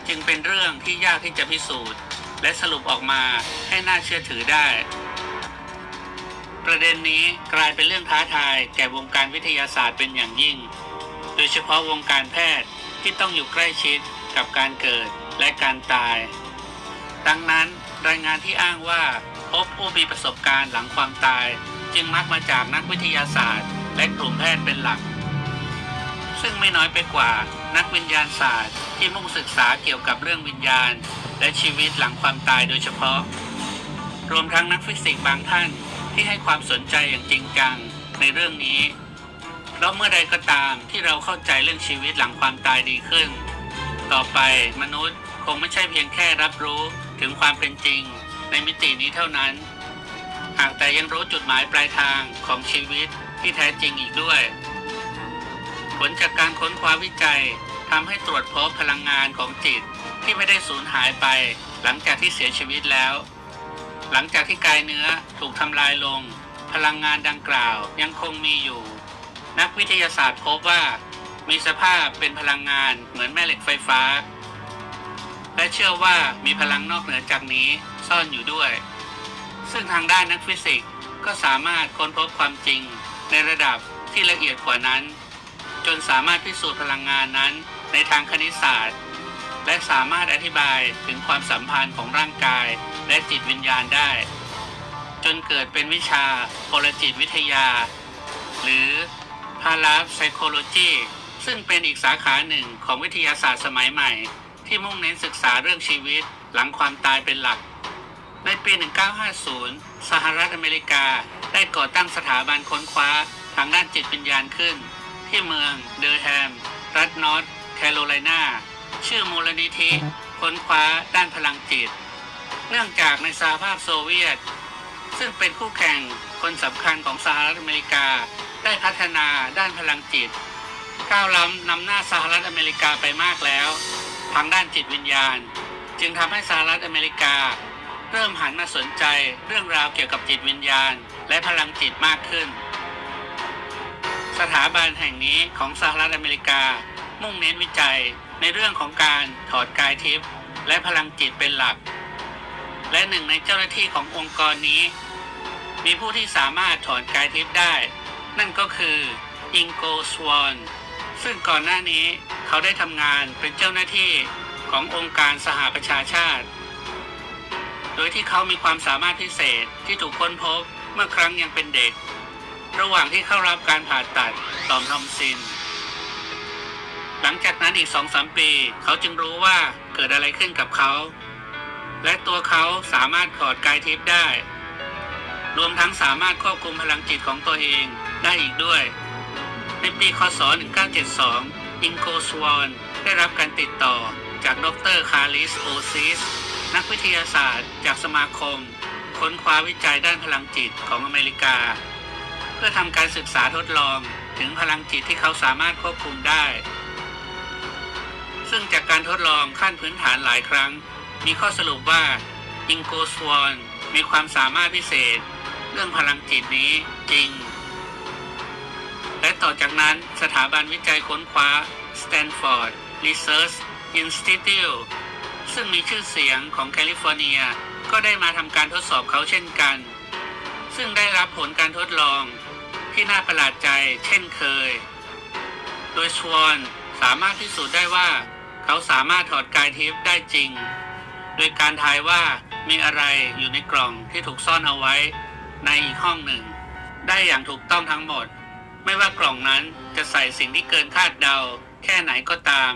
จึงเป็นเรื่องที่ยากที่จะพิสูจน์ และสรุปออกมาให้น่าเชื่อถือได้ ประเด็นนี้กลายเป็นเรื่องท้าทายแก่วงการวิทยาศาสตร์เป็นอย่างยิ่ง โดยเฉพาะวงการแพทย์ที่ต้องอยู่ใกล้ชิดกับการเกิดและการตาย ดังนั้นรายงานที่อ้างว่าพบผู้มีประสบการณ์หลังความตาย จึงมักมาจากนักวิทยาศาสตร์ และกลุ่มแพทย์เป็นหลัก ซึ่งไม่น้อยไปกว่านักวิญญาณศาสตร์ที่มุ่งศึกษาเกี่ยวกับเรื่องวิญญาณ และชีวิตหลังความตายโดยเฉพาะ รวมทั้งนักฟิสิกส์บางท่านที่ให้ความสนใจอย่างจริงจังในเรื่องนี้เพราะเมื่อใดก็ตามที่เราเข้าใจเรื่องชีวิตหลังความตายดีขึ้น ต่อไปมนุษย์คงไม่ใช่เพียงแค่รับรู้ถึงความเป็นจริงในมิตินี้เท่านั้น หากแต่ยังรู้จุดหมายปลายทางของชีวิต ที่แท้จริงอีกด้วย ผลจากการค้นคว้าวิจัยทำให้ตรวจพบพลังงานของจิตที่ไม่ได้สูญหายไป หลังจากที่เสียชีวิตแล้ว หลังจากที่กายเนื้อถูกทำลายลง พลังงานดังกล่าวยังคงมีอยู่ นักวิทยาศาสตร์พบว่า มีสภาพเป็นพลังงานเหมือนแม่เหล็กไฟฟ้า และเชื่อว่ามีพลังนอกเหนือจากนี้ซ่อนอยู่ด้วย ซึ่งทางด้านนักฟิสิกส์ก็สามารถค้นพบความจริง ในระดับที่ละเอียดกว่านั้น จนสามารถพิสูจน์พลังงานนั้นในทางคณิตศาสตร์ และสามารถอธิบายถึงความสัมพันธ์ของร่างกายและจิตวิญญาณได้ จนเกิดเป็นวิชาพลจิตวิทยา หรือพาราไซโคโลจีซึ่งเป็นอีกสาขาหนึ่งของวิทยาศาสตร์สมัยใหม่ ที่มุ่งเน้นศึกษาเรื่องชีวิตหลังความตายเป็นหลัก ในปี 1950 สหรัฐอเมริกาได้ก่อตั้งสถาบันค้นคว้าทางด้านจิตวิญญาณขึ้น ที่เมืองเดอร์แฮม รัฐนอร์ทแคโรไลนาชื่อมูลนิธิค้นคว้าด้านพลังจิต เนื่องจากในสหภาพโซเวียต ซึ่งเป็นคู่แข่งคนสำคัญของสหรัฐอเมริกาได้พัฒนาด้านพลังจิต ก้าวล้ำนำหน้าสหรัฐอเมริกาไปมากแล้ว ทางด้านจิตวิญญาณ จึงทำให้สหรัฐอเมริกา เริ่มหันมาสนใจเรื่องราวเกี่ยวกับจิตวิญญาณ และพลังจิตมากขึ้น สถาบันแห่งนี้ของสหรัฐอเมริกา มุ่งเน้นวิจัยในเรื่องของการถอดกายทิพย์และพลังจิตเป็นหลัก และหนึ่งในเจ้าหน้าที่ขององค์กรนี้ มีผู้ที่สามารถถอนกายทิพย์ได้ นั่นก็คืออิงโกสวอนซึ่งก่อนหน้านี้เขาได้ทำงานเป็นเจ้าหน้าที่ขององค์การสหประชาชาติ โดยที่เขามีความสามารถพิเศษที่ถูกค้นพบเมื่อครั้งยังเป็นเด็ก ระหว่างที่เข้ารับการผ่าตัดต่อมทอมซิน หลังจากนั้นอีกสองสามปี เขาจึงรู้ว่าเกิดอะไรขึ้นกับเขา และตัวเขาสามารถถอดกายทิพย์ได้ รวมทั้งสามารถควบคุมพลังจิตของตัวเองได้อีกด้วย ในปีคศ 1972 อิงโกสวอนได้รับการติดต่อจากดรคาริสโอซิส นักวิทยาศาสตร์จากสมาคม ค้นคว้าวิจัยด้านพลังจิตของอเมริกา เพื่อทำการศึกษาทดลองถึงพลังจิตที่เขาสามารถควบคุมได้ ซึ่งจากการทดลองขั้นพื้นฐานหลายครั้ง มีข้อสรุปว่าอิงโกสวอนมีความสามารถพิเศษ เรื่องพลังจิตนี้จริง และต่อจากนั้นสถาบันวิจัยค้นคว้า Stanford Research Institute ซึ่งมีชื่อเสียงของแคลิฟอร์เนียก็ได้มาทำการทดสอบเขาเช่นกัน ซึ่งได้รับผลการทดลองที่น่าประหลาดใจเช่นเคย โดยชวนสามารถพิสูจน์ได้ว่า เขาสามารถถอดกายทิพย์ได้จริง โดยการทายว่ามีอะไรอยู่ในกล่องที่ถูกซ่อนเอาไว้ในอีกห้องหนึ่ง ได้อย่างถูกต้องทั้งหมด ไม่ว่ากล่องนั้นจะใส่สิ่งที่เกินคาดเดาแค่ไหนก็ตาม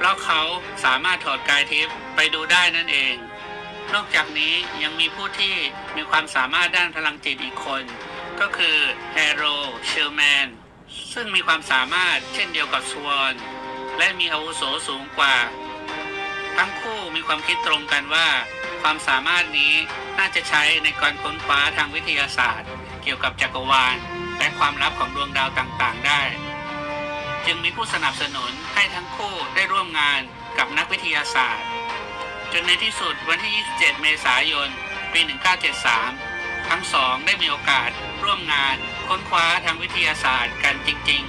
เพราะเขาสามารถถอดกายทิพย์ไปดูได้นั่นเอง นอกจากนี้ยังมีผู้ที่มีความสามารถด้านพลังจิตอีกคน ก็คือแฮโรเชลแมนซึ่งมีความสามารถเช่นเดียวกับสวอนและมีอาวุโสสูงกว่า ทั้งคู่มีความคิดตรงกันว่า ความสามารถนี้น่าจะใช้ในการค้นคว้าทางวิทยาศาสตร์ เกี่ยวกับจักรวาล และความลับของดวงดาวต่างๆ ได้ จึงมีผู้สนับสนุนให้ทั้งคู่ได้ร่วมงานกับนักวิทยาศาสตร์ จนในที่สุดวันที่ 27 เมษายน ปี 1973 ทั้งสองได้มีโอกาสร่วมงานค้นคว้าทางวิทยาศาสตร์กันจริง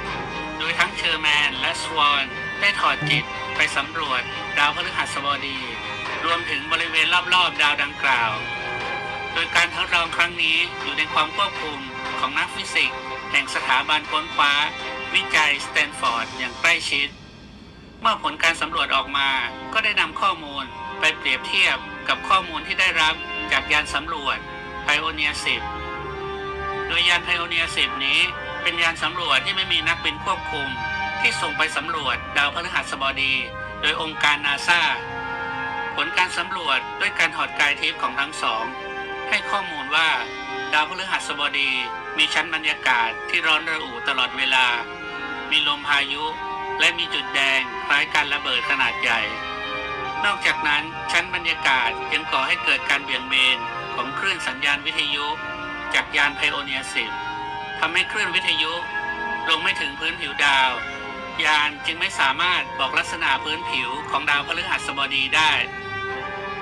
ๆ โดยทั้งเชอร์แมนและสวอนได้ถอดจิตไปสำรวจดาวพฤหัสบดี รวมถึงบริเวณรอบๆ ดาวดังกล่าว โดยการทดลองครั้งนี้อยู่ในความควบคุมของนักฟิสิกส์ แห่งสถาบันค้นคว้า วิจัยสแตนฟอร์ดอย่างใกล้ชิด เมื่อผลการสำรวจออกมาก็ได้นำข้อมูลไปเปรียบเทียบกับข้อมูลที่ได้รับจากยานสำรวจไพโอเนีย10 โดยยานไพโอเนีย10 นี้เป็นยานสำรวจที่ไม่มีนักบินควบคุม ที่ส่งไปสำรวจดาวพฤหัสบดี โดยองค์การนาซาผลการสำรวจด้วยการถอดกายทิพย์ของทั้งสอง ให้ข้อมูลว่า ดาวพฤหัสบดีมีชั้นบรรยากาศที่ร้อนระอุตลอดเวลา มีลมพายุ และมีจุดแดงคล้ายการระเบิดขนาดใหญ่ นอกจากนั้นชั้นบรรยากาศยังก่อให้เกิดการเบี่ยงเบนของคลื่นสัญญาณวิทยุ จากยานไพโอเนีย10ทำให้คลื่นวิทยุ ลงไม่ถึงพื้นผิวดาว ยานจึงไม่สามารถบอกลักษณะพื้นผิวของดาวพฤหัสบดีได้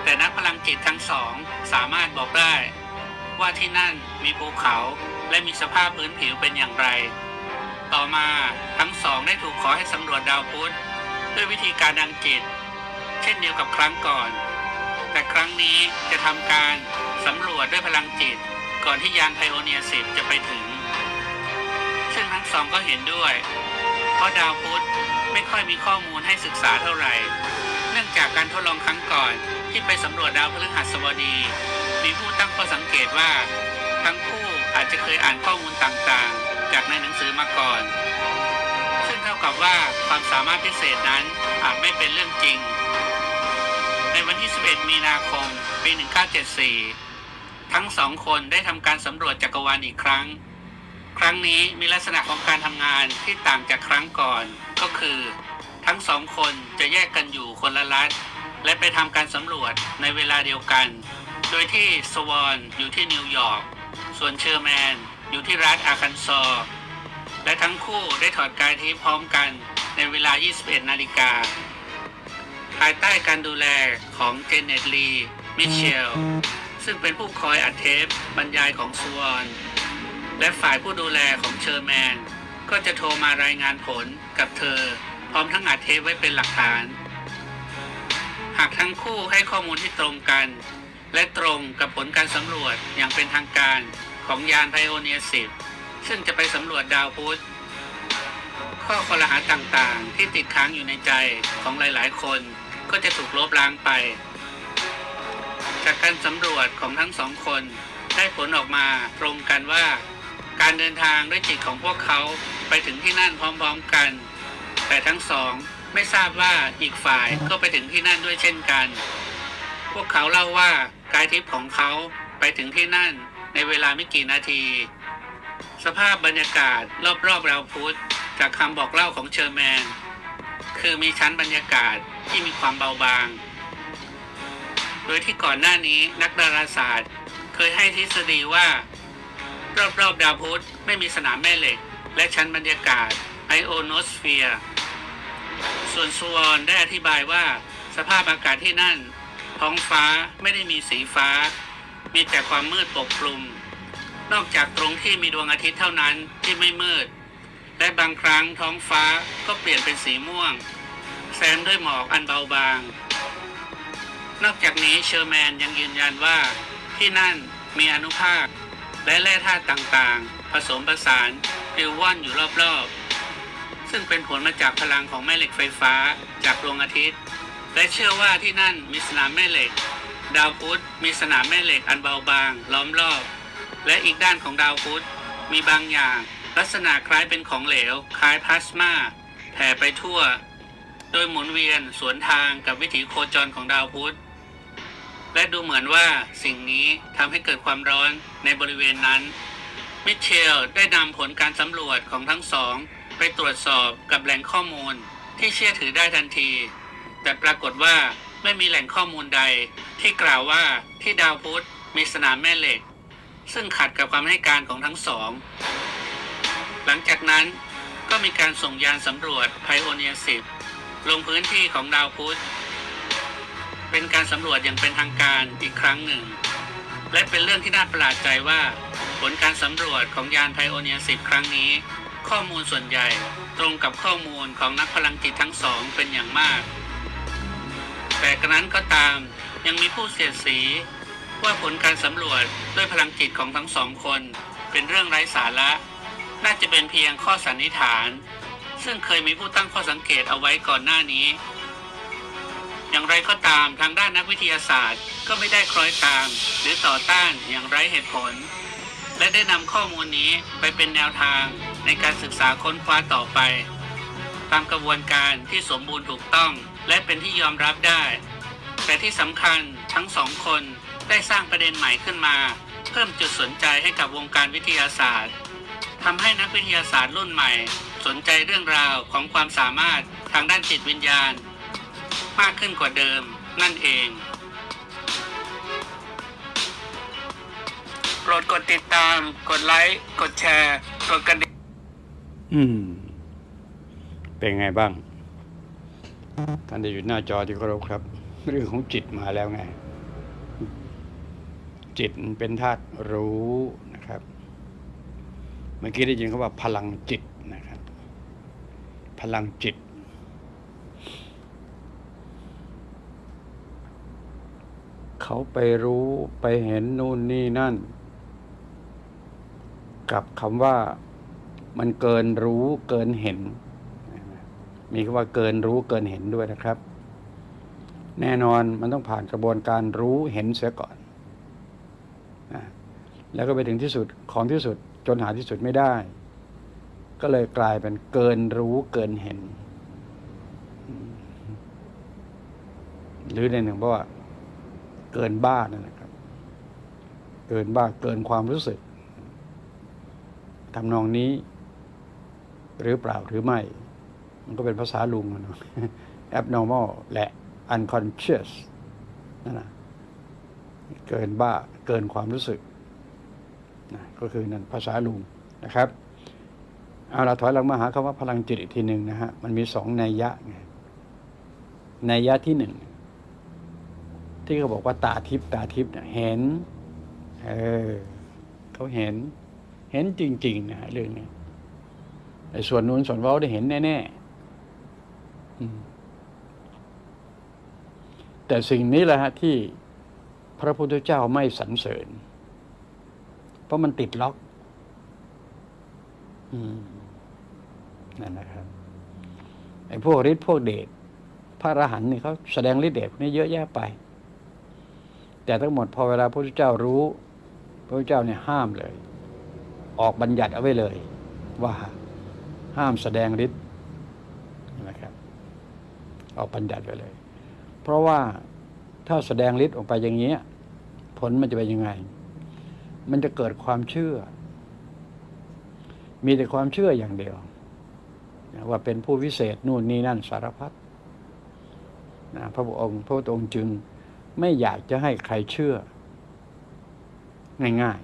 แต่นักพลังจิตทั้งสองสามารถบอกได้ ว่าที่นั่นมีภูเขาและมีสภาพพื้นผิวเป็นอย่างไร ต่อมาทั้งสองได้ถูกขอให้สำรวจดาวพุธด้วยวิธีการดังจิต เช่นเดียวกับครั้งก่อน แต่ครั้งนี้จะทำการสำรวจด้วยพลังจิต ก่อนที่ยานไพโอเนีย10จะไปถึง ซึ่งทั้งสองก็เห็นด้วย เพราะดาวพุธไม่ค่อยมีข้อมูลให้ศึกษาเท่าไหร่ เนื่องจากการทดลองครั้งก่อนที่ไปสำรวจดาวพฤหัสบดี มีผู้ตั้งข้อสังเกตว่า ทั้งคู่อาจจะเคยอ่านข้อมูลต่างๆ จากในหนังสือมาก่อน ซึ่งเท่ากับว่าความสามารถพิเศษนั้นอาจไม่เป็นเรื่องจริง ในวันที่ 11 มีนาคม ปี 1974 ทั้งสองคนได้ทำการสำรวจจักรวาลอีกครั้ง ครั้งนี้มีลักษณะของการทำงานที่ต่างจากครั้งก่อน ก็คือ ทั้งสองคนจะแยกกันอยู่คนละรัฐและไปทำการสำรวจในเวลาเดียวกัน โดยที่สวอนอยู่ที่นิวยอร์ก ส่วนเชอร์แมนอยู่ที่รัฐอาร์คันซอและทั้งคู่ได้ถอดกายทิพย์พร้อมกันในเวลา 21 นาฬิกา ภายใต้การดูแลของเจเน็ตลี มิเชล ซึ่งเป็นผู้คอยอัดเทปบรรยายของสวอนและฝ่ายผู้ดูแลของเชอร์แมน ก็จะโทรมารายงานผลกับเธอ พร้อมทั้งอัดเทปไว้เป็นหลักฐาน หากทั้งคู่ให้ข้อมูลที่ตรงกัน และตรงกับผลการสำรวจอย่างเป็นทางการของยานไพโอเนีย10ซึ่งจะไปสำรวจดาวพุธข้อคอรหาต่างๆ ที่ติดค้างอยู่ในใจของหลายๆ คนก็จะถูกลบล้างไป จากการสำรวจของทั้งสองคนได้ผลออกมาตรงกันว่า การเดินทางด้วยจิตของพวกเขาไปถึงที่นั่นพร้อมๆกัน แต่ทั้งสองไม่ทราบว่าอีกฝ่ายก็ไปถึงที่นั่นด้วยเช่นกัน พวกเขาเล่าว่า กายทิพย์ของเขาไปถึงที่นั่นในเวลาไม่กี่นาที สภาพบรรยากาศรอบๆดาวพุธจากคำบอกเล่าของเชอร์แมน คือมีชั้นบรรยากาศที่มีความเบาบาง โดยที่ก่อนหน้านี้นักดาราศาสตร์ เคยให้ทฤษฎีว่า รอบๆดาวพุธไม่มีสนามแม่เหล็ก และชั้นบรรยากาศไอโอโนสเฟียร์ส่วนซูวอนได้อธิบายว่าสภาพอากาศที่นั่น ท้องฟ้าไม่ได้มีสีฟ้า มีแต่ความมืดปกคลุม นอกจากตรงที่มีดวงอาทิตย์เท่านั้นที่ไม่มืด และบางครั้งท้องฟ้าก็เปลี่ยนเป็นสีม่วง แซมด้วยหมอกอันเบาบาง นอกจากนี้เชอร์แมนยังยืนยันว่าที่นั่นมีอนุภาค และแร่ธาตุต่างๆ ผสมผสานปลิวว่อนอยู่รอบๆ ซึ่งเป็นผลมาจากพลังของแม่เหล็กไฟฟ้าจากดวงอาทิตย์ และเชื่อว่าที่นั่นมีสนามแม่เหล็ก ดาวพุธมีสนามแม่เหล็กอันเบาบาง ล้อมรอบ และอีกด้านของดาวพุธมีบางอย่าง ลักษณะคล้ายเป็นของเหลว คล้ายพลาสมาแผ่ไปทั่ว โดยหมุนเวียนสวนทางกับวิถีโคจรของดาวพุธและดูเหมือนว่าสิ่งนี้ทำให้เกิดความร้อนในบริเวณนั้น มิเชลได้นำผลการสำรวจของทั้งสอง ไปตรวจสอบกับแหล่งข้อมูลที่เชื่อถือได้ทันที แต่ปรากฏว่าไม่มีแหล่งข้อมูลใด ที่กล่าวว่าที่ดาวพุธมีสนามแม่เหล็ก ซึ่งขัดกับคำให้การของทั้งสอง หลังจากนั้นก็มีการส่งยานสำรวจไพโอเนีย10ลงพื้นที่ของดาวพุธเป็นการสำรวจอย่างเป็นทางการอีกครั้งหนึ่ง และเป็นเรื่องที่น่าประหลาดใจว่า ผลการสำรวจของยานไพโอเนีย10ครั้งนี้ ข้อมูลส่วนใหญ่ตรงกับข้อมูลของนักพลังจิตทั้งสองเป็นอย่างมาก แต่กระนั้นก็ตามยังมีผู้เสียดสี ว่าผลการสำรวจด้วยพลังจิตของทั้งสองคน เป็นเรื่องไร้สาระ น่าจะเป็นเพียงข้อสันนิษฐาน ซึ่งเคยมีผู้ตั้งข้อสังเกตเอาไว้ก่อนหน้านี้ อย่างไรก็ตามทางด้านนักวิทยาศาสตร์ก็ไม่ได้คล้อยตาม หรือต่อต้านอย่างไร้เหตุผล และได้นำข้อมูลนี้ไปเป็นแนวทางในการศึกษาค้นคว้าต่อไป ตามกระบวนการที่สมบูรณ์ถูกต้อง และเป็นที่ยอมรับได้ แต่ที่สำคัญทั้งสองคนได้สร้างประเด็นใหม่ขึ้นมา เพิ่มจุดสนใจให้กับวงการวิทยาศาสตร์ทำให้นักวิทยาศาสตร์รุ่นใหม่ สนใจเรื่องราวของความสามารถทางด้านจิตวิญญาณ มากขึ้นกว่าเดิมนั่นเองโปรดกดติดตาม กดไลค์ กดแชร์ กดกระดิ่งอืม เป็นไงบ้าง ท่านที่อยู่หน้าจอที่เคารพครับ เรื่องของจิตมาแล้วไง จิตเป็นธาตุรู้นะครับ เมื่อกี้ได้ยินเขาว่าพลังจิตนะครับ พลังจิต เขาไปรู้ไปเห็นนู่นนี่นั่น กับคำว่ามันเกินรู้เกินเห็น มีคำว่าเกินรู้เกินเห็นด้วยนะครับ แน่นอนมันต้องผ่านกระบวนการรู้เห็นเสียก่อนนะแล้วก็ไปถึงที่สุดของที่สุดจนหาที่สุดไม่ได้ ก็เลยกลายเป็นเกินรู้เกินเห็น หรือในหนึ่งเพราะว่าเกินบ้านั่นแหละครับ เกินบ้าเกินความรู้สึกทำนองนี้ หรือเปล่าหรือไม่ มันก็เป็นภาษาลุงอะเนะ abnormal และ unconscious นั่นนะเกินบ้าเกินความรู้สึกนะก็คือนั่นภาษาลุงนะครับเอาเราถอยหลังมาหาคำว่าพลังจิตอีกทีหนึ่งนะฮะมันมีสองนัยยะไงนัยยะที่หนึ่งที่เขาบอกว่าตาทิพตาทิพเนี่ยเห็นเออเขาเห็น เห็นจริง ๆ นะฮะเรื่องนี้ไอ้ส่วนนู้นส่วนเว้าได้เห็นแน่ๆอืม แต่สิ่งนี้แหละฮะที่พระพุทธเจ้าไม่สรรเสริญ เพราะมันติดล็อกอนั่นนะครับไอ้พวกฤทธิ์พวกเดชพระอรหันต์นี่เขาแสดงฤทธิ์เดชพวกนี้เยอะแยะไป แต่ทั้งหมดพอเวลาพระพุทธเจ้ารู้ พระพุทธเจ้าเนี่ยห้ามเลย ออกบัญญัติเอาไว้เลย ว่าห้ามแสดงฤทธิ์นะครับ ออกบัญญัติไว้เลย เพราะว่าถ้าแสดงฤทธิ์ออกไปอย่างเงี้ผลมันจะเป็นยังไง มันจะเกิดความเชื่อ มีแต่ความเชื่ออย่างเดียว ว่าเป็นผู้วิเศษนู่นนี่นั่นสารพัดนะพระองค์พระองค์จึงไม่อยากจะให้ใครเชื่อ ง่าย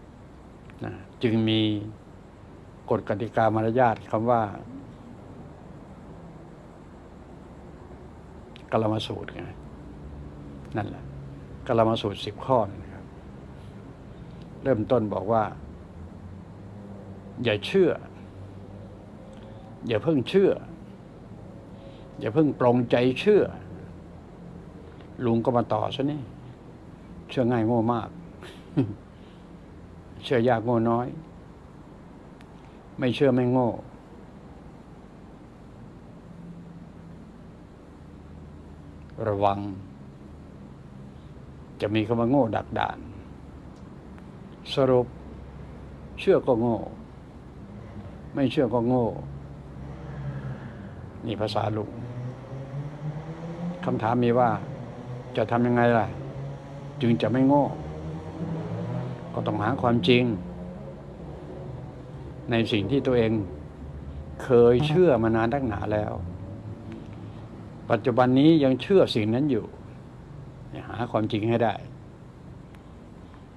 ๆนะจึงมีกฎกติกามารยาทคำว่า กลมาสูตรไงนั่นแหละกลมาสูตรสิบข้อนะครับ เริ่มต้นบอกว่า อย่าเชื่อ อย่าเพิ่งเชื่อ อย่าเพิ่งปรงใจเชื่อ ลุงก็มาต่อซะนี่เชื่อง่ายโง่มาก เชื่อยากโง่น้อย ไม่เชื่อไม่โง่ ระวัง จะมีคำว่าโง่ดักดาน สรุป เชื่อก็โง่ ไม่เชื่อก็โง่ นี่ภาษาลุงคำถามมีว่า จะทำยังไงล่ะ จึงจะไม่โง่ ก็ต้องหาความจริง ในสิ่งที่ตัวเอง เคยเชื่อมานานตั้งหนาแล้ว ปัจจุบันนี้ยังเชื่อสิ่งนั้นอยู่ หาความจริงให้ได้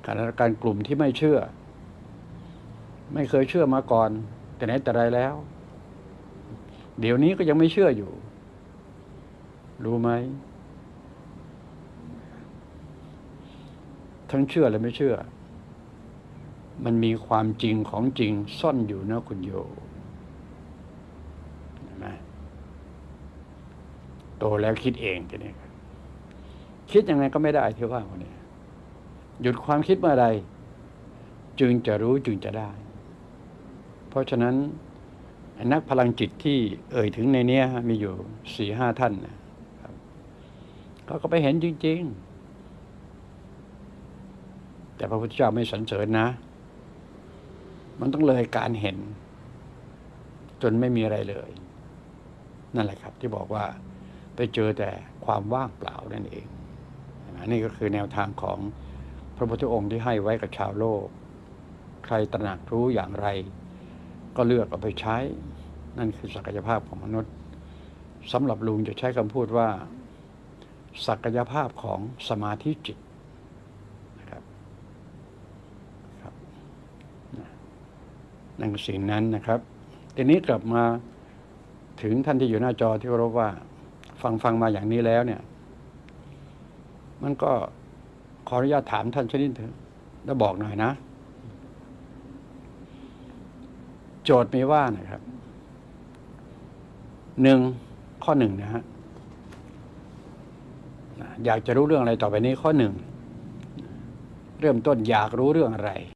ขณะการกลุ่มที่ไม่เชื่อ ไม่เคยเชื่อมาก่อน แต่ไหนแต่ไรแล้ว เดี๋ยวนี้ก็ยังไม่เชื่ออยู่ รู้ไหม ทั้งเชื่อและไม่เชื่อ มันมีความจริงของจริงซ่อนอยู่นะคุณโยเห็นไหมโตแล้วคิดเองทีนี้คิดยังไงก็ไม่ได้ที่ว่าคนนี้หยุดความคิดเมื่อใดจึงจะรู้จึงจะได้ เพราะฉะนั้นนักพลังจิตที่เอ่ยถึงในเนี้ยมีอยู่สี่ห้าท่านนะครับเขาก็ไปเห็นจริง ๆ แต่พระพุทธเจ้าไม่สรรเสริญนะ มันต้องเลยการเห็น จนไม่มีอะไรเลย นั่นแหละครับที่บอกว่า ไปเจอแต่ความว่างเปล่านั่นเองอันนี้ก็คือแนวทางของพระพุทธองค์ที่ให้ไว้กับชาวโลก ใครตระหนักรู้อย่างไร ก็เลือกเอาไปใช้ นั่นคือศักยภาพของมนุษย์สำหรับลุงจะใช้คำพูดว่า ศักยภาพของสมาธิจิตนะครับครับนั่นสิ่งนั้นนะครับ ทีนี้กลับมาถึงท่านที่อยู่หน้าจอที่เคารพว่า ฟังฟังมาอย่างนี้แล้วเนี่ย มันก็ขออนุญาตถามท่านชนิดเถอะแล้วบอกหน่อยนะ โจทย์มีว่านะครับหนึ่งข้อหนึ่งนะฮะอยากจะรู้เรื่องอะไรต่อไปนี้ข้อหนึ่ง เริ่มต้นอยากรู้เรื่องอะไร